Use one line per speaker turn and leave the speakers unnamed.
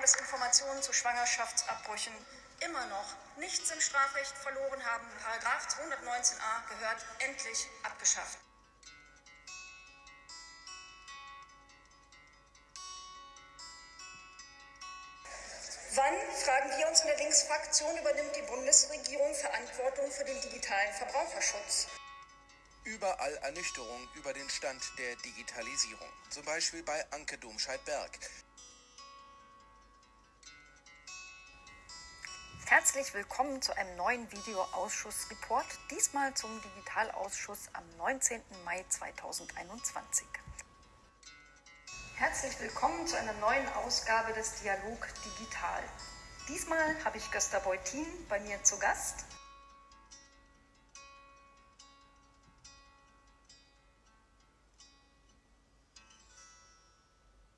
dass Informationen zu Schwangerschaftsabbrüchen immer noch nichts im Strafrecht verloren haben. Paragraph 219a gehört endlich abgeschafft. Wann, fragen wir uns in der Linksfraktion, übernimmt die Bundesregierung Verantwortung für den digitalen Verbraucherschutz?
Überall Ernüchterung über den Stand der Digitalisierung. Zum Beispiel bei Anke Domscheit-Berg.
Herzlich willkommen zu einem neuen Videoausschussreport, diesmal zum Digitalausschuss am 19. Mai 2021. Herzlich willkommen zu einer neuen Ausgabe des Dialog Digital. Diesmal habe ich Gösta Beutin bei mir zu Gast